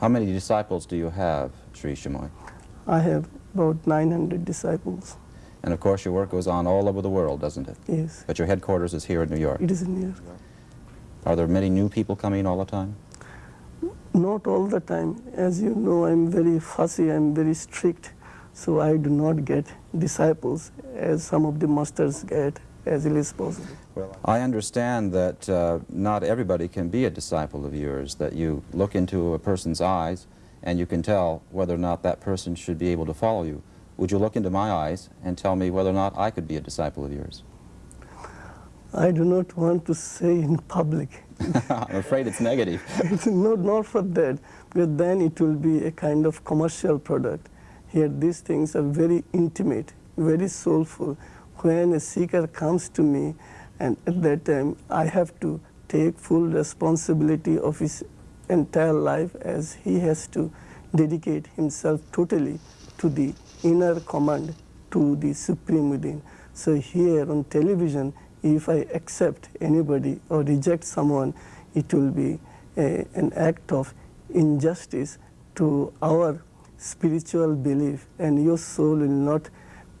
How many disciples do you have, Sri Chinmoy? I have about 900 disciples. And of course your work goes on all over the world, doesn't it? Yes, But your headquarters is here in New York. it is in New York. Are there many new people coming all the time? Not all the time. As you know, I'm very fussy, I'm very strict, so I do not get disciples as some of the masters get as possible. Well, I understand that uh, not everybody can be a disciple of yours, that you look into a person's eyes and you can tell whether or not that person should be able to follow you. Would you look into my eyes and tell me whether or not I could be a disciple of yours? I do not want to say in public. I'm afraid it's negative. it's not, not for that, because then it will be a kind of commercial product. Here, these things are very intimate, very soulful. When a seeker comes to me, and at that time, I have to take full responsibility of his entire life as he has to dedicate himself totally to the inner command, to the supreme within. So here on television, if I accept anybody or reject someone, it will be a, an act of injustice to our spiritual belief, and your soul will not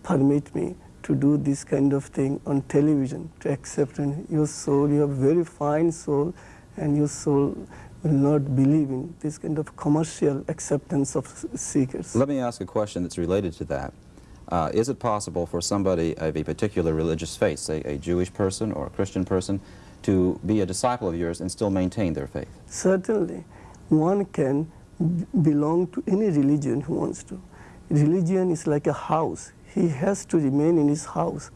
permit me to do this kind of thing on television, to accept and your soul, you have very fine soul, and your soul will not believe in this kind of commercial acceptance of seekers. Let me ask a question that's related to that. Uh, is it possible for somebody of a particular religious faith, say a Jewish person or a Christian person, to be a disciple of yours and still maintain their faith? Certainly, one can belong to any religion who wants to. Religion is like a house. He has to remain in his house.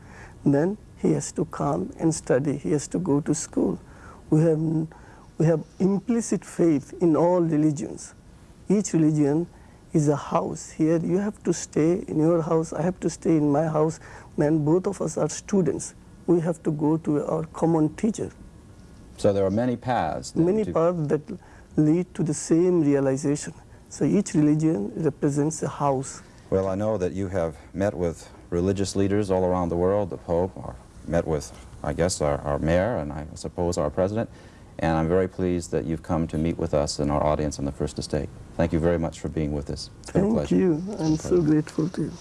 Then he has to come and study. He has to go to school. We have, we have implicit faith in all religions. Each religion is a house. Here you have to stay in your house, I have to stay in my house. Then both of us are students. We have to go to our common teacher. So there are many paths. Many paths that lead to the same realization. So each religion represents a house. Well, I know that you have met with religious leaders all around the world, the Pope, or met with, I guess, our, our mayor, and I suppose our president, and I'm very pleased that you've come to meet with us and our audience on the First Estate. Thank you very much for being with us. It's been a Thank you. I'm so grateful to you.